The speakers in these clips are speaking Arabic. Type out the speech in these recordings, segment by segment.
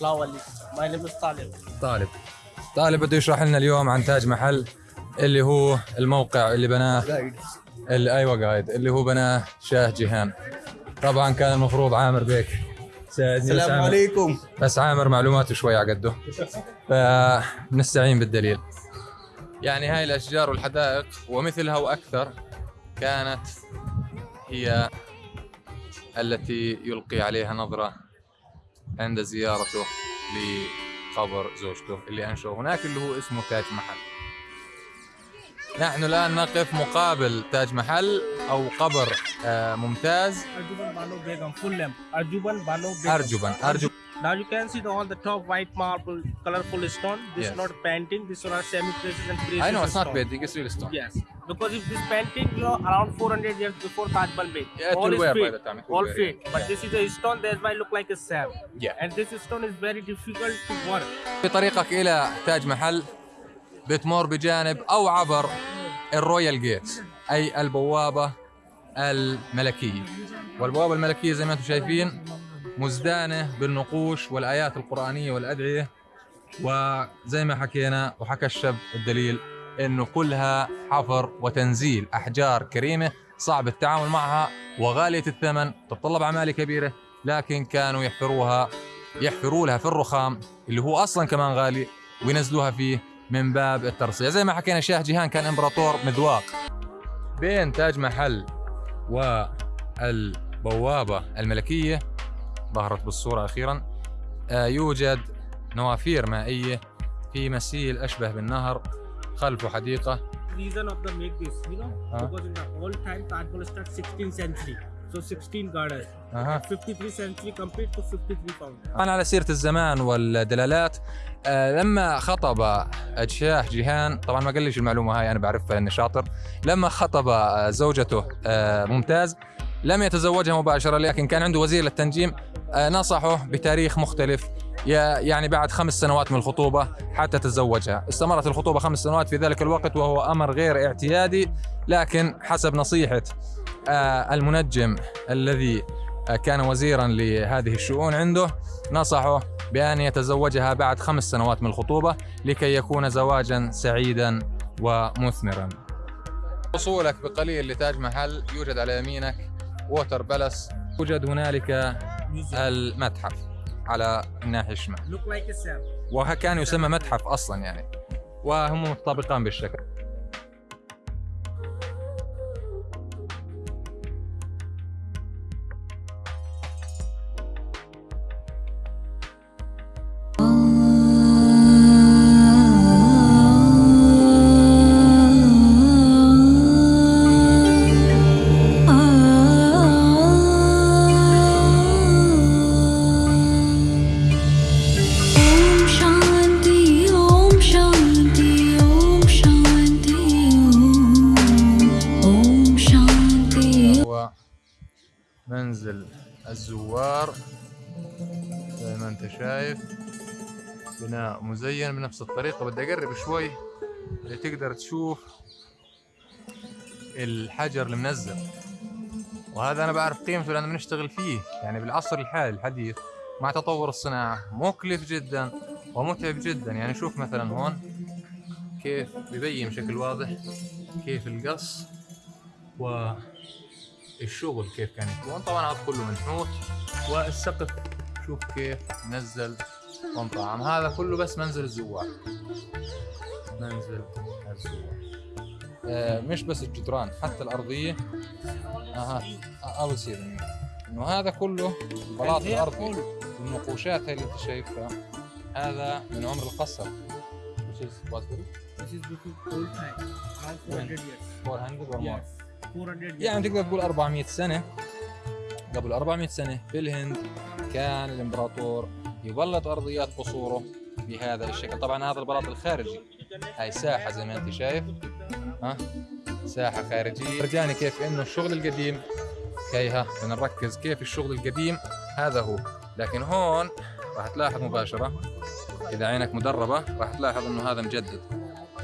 لا ولي name is طالب طالب. طالب بده يشرح لنا اليوم عن تاج محل اللي هو الموقع اللي بناه اللي أيوه قايد اللي هو بناه شاه جيهان. طبعا كان المفروض عامر بيك. ساعدني السلام عامر- عليكم. بس عامر معلوماته شوي على قده. فنستعين بالدليل. يعني هاي الأشجار والحدائق ومثلها وأكثر كانت هي التي يلقي عليها نظرة عند زيارته لقبر زوجته اللي انشأ هناك اللي هو اسمه تاج محل نحن الان نقف مقابل تاج محل أو قبر آه، ممتاز ارجبا ارجب now you can see the, all the top white marble colorful stone this Yes. is not painting this one are semi precious and precious I know it's not stone. painting it's real stone yes because if this painting you know around 400 years before Taj Mahal made Yeah, all is fake the time, all wear, fake yeah. but Yeah. this is a stone that's why look like a sand Yeah. and this stone is very difficult to work في طريقك إلى تاج محل بتمر بجانب أو عبر الرويال جيت اي البوابه الملكيه والبوابه الملكيه زي ما أنتم شايفين مزدانه بالنقوش والايات القرانيه والادعيه وزي ما حكينا وحكى الشاب الدليل انه كلها حفر وتنزيل أحجار كريمة صعب التعامل معها وغالية الثمن تتطلب أعمال كبيرة لكن كانوا يحفروها يحفروا لها في الرخام اللي هو أصلا كمان غالي وينزلوها فيه من باب الترصيع. زي ما حكينا شاه جيهان كان إمبراطور مذواق بين تاج محل والبوابة الملكية. ظهرت بالصورة أخيرا. آه، يوجد نوافير مائية في مسيل أشبه بالنهر. خلفه حديقة. Reason of the make this you know Huh? because in the old time Taj Mahal start 16th century. So 16 gardens أها. 53 century complete to 53 founders طبعا على سيرة الزمان والدلالات. آه، لما خطب شاه جيهان طبعا ما قاليش المعلومة هاي أنا بعرفها لأني شاطر. لما خطب زوجته آه، ممتاز لم يتزوجها مباشرة لكن كان عنده وزير للتنجيم آه، نصحه بتاريخ مختلف. يعني بعد خمس سنوات من الخطوبة حتى تزوجها. استمرت الخطوبة خمس سنوات في ذلك الوقت وهو أمر غير اعتيادي لكن حسب نصيحة آه، المنجم الذي آه، كان وزيرا لهذه الشؤون عنده نصحه بأن يتزوجها بعد خمس سنوات من الخطوبة لكي يكون زواجا سعيدا ومثمرا. وصولك بقليل لتاج محل يوجد على يمينك. Water Palace يوجد هنالك المتحف على الناحية الشمال. وكان يسمى متحف أصلا يعني. وهم متطابقان بالشكل. شايف؟ بناء مزين بنفس الطريقة. بدي أقرب شوي اللي تقدر تشوف الحجر المنزل. وهذا أنا بعرف قيمته لأن بنشتغل فيه. يعني بالعصر الحالي الحديث مع تطور الصناعة. مكلف جدا ومتعب جدا. يعني شوف مثلا هون كيف ببين بشكل واضح كيف القص و الشغل كيف كان يكون. طبعا هذا كله منحوت. والسقف شوف كيف نزل وانطعم هذا كله بس منزل الزوار. منزل الزوار. آه مش بس الجدران حتى الأرضية. أها أول سير إنه هذا كله بلاط الأرضي. النقوشات هاي اللي أنت شايفها هذا من عمر القصر. Which is what this is old time. Around 400 years. 400 or more? Yes. 400 years. يعني تقدر تقول 400 سنة. قبل 400 سنة في الهند كان الامبراطور يبلط أرضيات قصوره بهذا الشكل. طبعا هذا البلاط الخارجي. هاي ساحة زي ما أنت شايف. ها؟ ساحة خارجية. فرجاني كيف إنه الشغل القديم. كيها بدنا نركز كيف الشغل القديم. هذا هو. لكن هون راح تلاحظ مباشرة إذا عينك مدربة راح تلاحظ إنه هذا مجدد.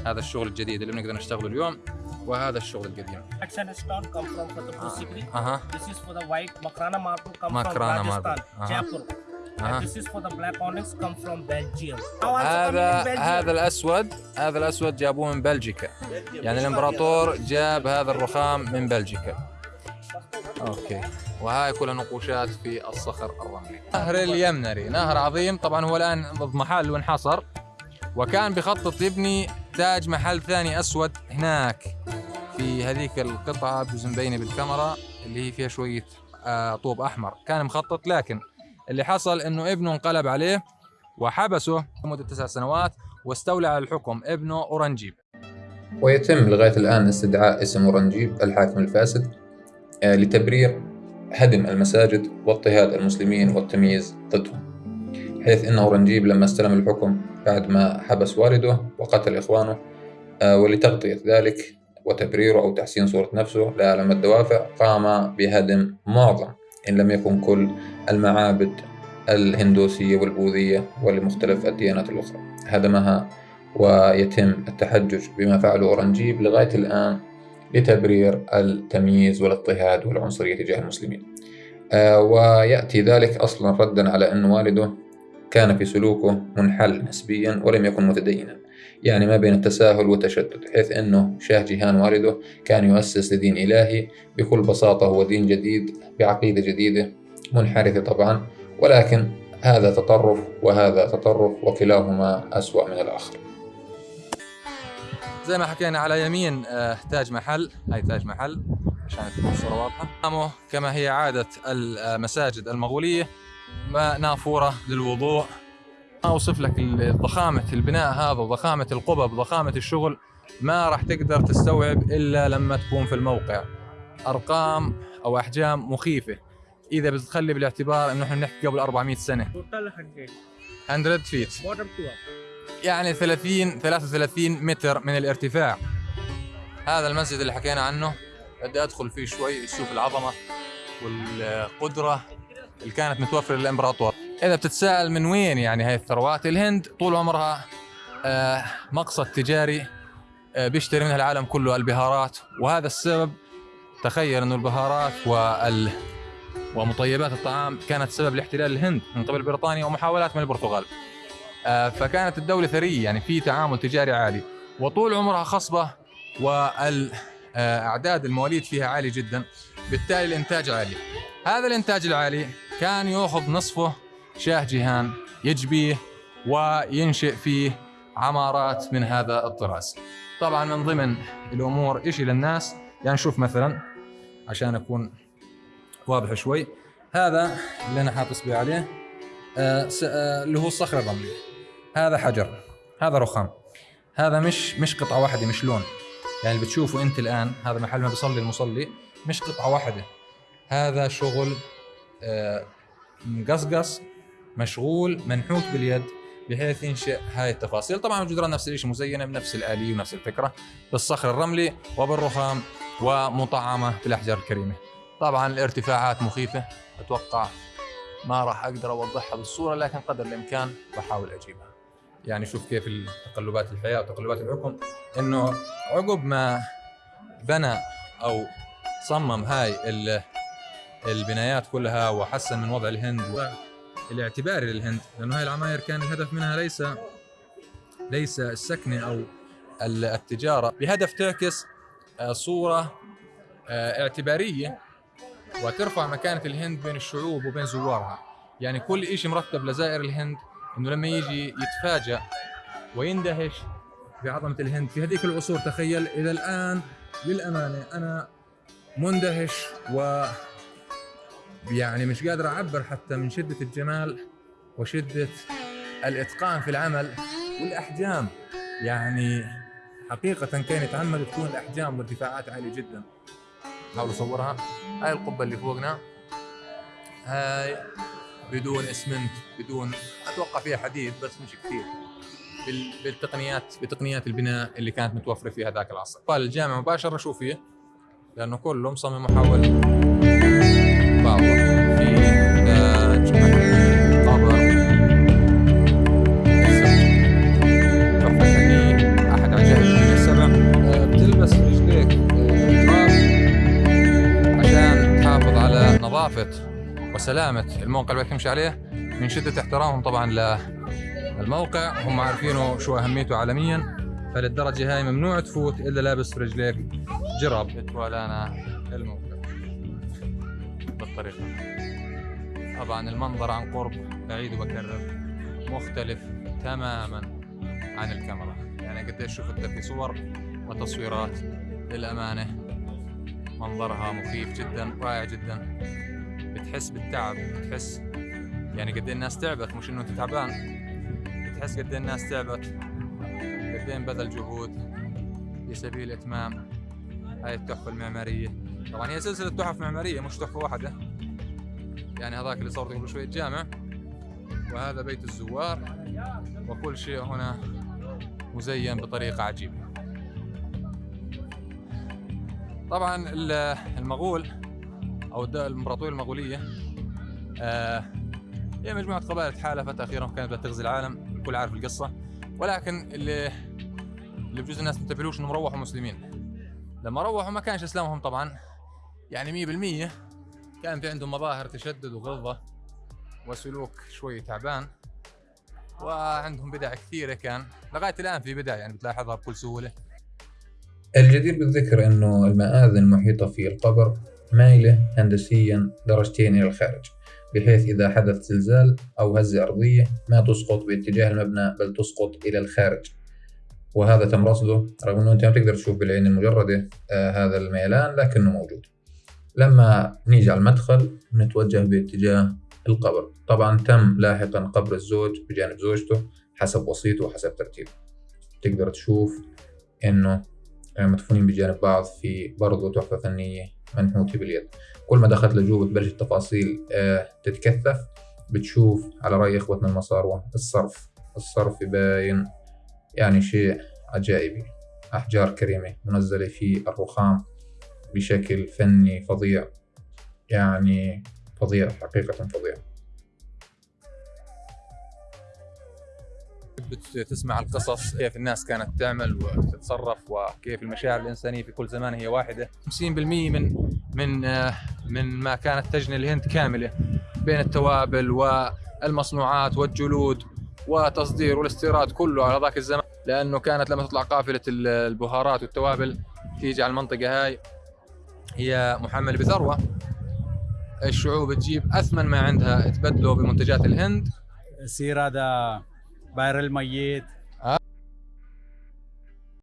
هذا الشغل الجديد اللي بنقدر نشتغله اليوم. وهذا الشغل القديم sandstone come from Fatehpur Sikri. أها This is for the white Makrana marble come Makrana from. Rajasthan, Uh-huh. Jaipur. this is for the black onyx come from Belgium. هذا. هذا الأسود هذا الأسود جابوه من بلجيكا يعني الإمبراطور جاب هذا الرخام من بلجيكا okay وهاي كلها نقوشات في الصخر الرملي نهر اليمنا نهر عظيم طبعا هو الآن اضمحل وانحصر وكان بخطط يبني تاج محل ثاني أسود هناك في هذيك القطعة بجوز مبينه بالكاميرا اللي هي فيها شوية آه، طوب أحمر. كان مخطط لكن اللي حصل إنه ابنه انقلب عليه وحبسه لمدة تسع سنوات واستولى على الحكم ابنه أورنجيب. ويتم لغاية الآن استدعاء اسم أورنجيب الحاكم الفاسد آه، لتبرير هدم المساجد واضطهاد المسلمين والتمييز ضدهم. حيث أن أورنجيب لما استلم الحكم بعد ما حبس والده وقتل إخوانه آه، ولتغطية ذلك وتبريره أو تحسين صورة نفسه لأعلم الدوافع قام بهدم معظم إن لم يكن كل المعابد الهندوسية والبوذية ولمختلف الديانات الأخرى. هدمها ويتم التحجج بما فعله أورنجيب لغاية الآن لتبرير التمييز والاضطهاد والعنصرية تجاه المسلمين. آه، ويأتي ذلك أصلا ردا على أن والده كان في سلوكه منحل نسبيا ولم يكن متدينا. يعني ما بين التساهل والتشدد حيث أنه شاه جيهان والده كان يؤسس لدين إلهي بكل بساطة هو دين جديد بعقيدة جديدة منحرفة طبعا ولكن هذا تطرف وهذا تطرف وكلاهما أسوأ من الآخر. زي ما حكينا على يمين آه، تاج محل. هاي تاج محل عشان تكون الصورة واضحة. كما هي عادة المساجد المغولية. ما نافورة للوضوء. ما أوصف لك ضخامة البناء هذا وضخامة القبب وضخامة الشغل. ما راح تقدر تستوعب إلا لما تكون في الموقع. أرقام أو أحجام مخيفة. إذا بتخلي بالاعتبار إنه إحنا نحكي قبل 400 سنة. Total 100. 100 فيت. يعني 30 33 متر من الارتفاع. هذا المسجد اللي حكينا عنه. بدي أدخل فيه شوي أشوف العظمة والقدرة. اللي كانت متوفرة للإمبراطور. إذا بتتساءل من وين يعني هاي الثروات؟ الهند طول عمرها آه، مقصد تجاري آه، بيشتري منها العالم كله البهارات وهذا السبب تخيل إنه البهارات وال ومطيبات الطعام كانت سبب لاحتلال الهند من قبل بريطانيا ومحاولات من البرتغال. آه، فكانت الدولة ثرية يعني في تعامل تجاري عالي. وطول عمرها خصبة والأعداد المواليد فيها عالي جدا بالتالي الإنتاج عالي. هذا الإنتاج العالي كان يأخذ نصفه شاه جيهان يجبيه وينشئ فيه عمارات من هذا الطراز. طبعا من ضمن الأمور إشي للناس يعني نشوف مثلا عشان أكون واضح شوي هذا اللي أنا حاط إصبعي عليه آه، آه، اللي هو الصخر الرملي هذا حجر هذا رخام هذا مش مش قطعة واحدة مش لون. يعني اللي بتشوفه أنت الآن هذا محل ما بيصلي المصلي مش قطعة واحدة. هذا شغل مقصقص مشغول منحوت باليد بحيث ينشئ هاي التفاصيل. طبعا الجدران نفس الشيء مزينة بنفس الآلية ونفس الفكرة بالصخر الرملي وبالرخام ومطعمة بالأحجار الكريمة. طبعا الارتفاعات مخيفة أتوقع ما راح أقدر أوضحها بالصورة لكن قدر الإمكان بحاول أجيبها. يعني شوف كيف تقلبات الحياة وتقلبات الحكم. إنه عقب ما بنى أو صمم هاي البنايات كلها وحسن من وضع الهند والاعتباري للهند لأنه هاي العماير كان الهدف منها ليس ليس السكنه أو ال- التجارة. بهدف تعكس آه، صورة آه، اعتبارية وترفع مكانة الهند بين الشعوب وبين زوارها. يعني كل إشي مرتب لزائر الهند إنه لما يجي يتفاجأ ويندهش بعظمة الهند. في هذيك العصور تخيل إلى الآن للأمانة أنا مندهش و يعني مش قادر أعبر حتى من شدة الجمال وشدة الإتقان في العمل والأحجام. يعني حقيقة كان يتعمد تكون الأحجام والارتفاعات عالية جدا. حاول أصورها هاي القبة اللي فوقنا. هاي بدون إسمنت بدون أتوقع فيها حديد بس مش كثير. بال- بالتقنيات بتقنيات البناء اللي كانت متوفرة في هذاك العصر. قال الجامع مباشرة شو فيه؟ لأنه كله مصمم محول وسلامة الموقع اللي بدك تمشي عليه من شدة احترامهم طبعا للموقع. هم عارفينه شو أهميته عالميا فللدرجة هاي ممنوع تفوت إلا لابس رجليك. جراب يتوالانا الموقع بالطريقة طبعا المنظر عن قرب بعيد وبكرر مختلف تماما عن الكاميرا. يعني قديش شفت في صور وتصويرات للأمانة. منظرها مخيف جدا رائع جدا. بتحس بالتعب بتحس يعني قد إيه الناس تعبت مش إنه أنت تعبان. بتحس قد إيه الناس تعبت قد إيه بذل جهود في سبيل إتمام هاي التحفة المعمارية. طبعا هي سلسلة تحف معمارية مش تحفة واحدة. يعني هذاك اللي صورته قبل شوية جامع وهذا بيت الزوار وكل شيء هنا مزين بطريقة عجيبة. طبعا ال- المغول أو الإمبراطورية المغولية آه، هي مجموعة قبائل تحالفت أخيرا كانت بتغزي العالم الكل عارف القصة. ولكن اللي اللي بجوز الناس ما تنتبهلوش إنهم روحوا مسلمين. لما روحوا ما كانش إسلامهم طبعا. يعني 100% كان في عندهم مظاهر تشدد وغلظة وسلوك شوي تعبان. وعندهم بدع كثيرة كان. لغاية الآن في بدع يعني بتلاحظها بكل سهولة. الجدير بالذكر أنه المآذن المحيطة في القبر مايلة هندسيا درجتين إلى الخارج بحيث إذا حدث زلزال أو هزة أرضية ما تسقط باتجاه المبنى بل تسقط إلى الخارج. وهذا تم رصده رغم أنه أنت ما تقدر تشوف بالعين المجردة آه هذا الميلان لكنه موجود. لما نيجي على المدخل نتوجه باتجاه القبر. طبعا تم لاحقا قبر الزوج بجانب زوجته حسب وصيته وحسب ترتيبه تقدر تشوف إنه مدفونين بجانب بعض في برضه تحفة فنية منحوتة باليد. كل ما دخلت لجوه بتبلش التفاصيل آه، تتكثف. بتشوف على رأي إخوتنا المصاروة الصرف. الصرف باين يعني شيء عجائبي. أحجار كريمة منزلة في الرخام. بشكل فني فظيع. يعني فظيع حقيقة فظيع. بتسمع القصص؟ كيف الناس كانت تعمل وتتصرف؟ وكيف المشاعر الإنسانية في كل زمان هي واحدة؟ 50% من من من ما كانت تجني الهند كاملة بين التوابل والمصنوعات والجلود وتصدير والاستيراد كله على ذاك الزمان لأنه كانت لما تطلع قافلة ال- البهارات والتوابل تيجي على المنطقة هاي. هي محملة بثروة الشعوب تجيب أثمن ما عندها تبدله بمنتجات الهند. يصير هذا بئر الميت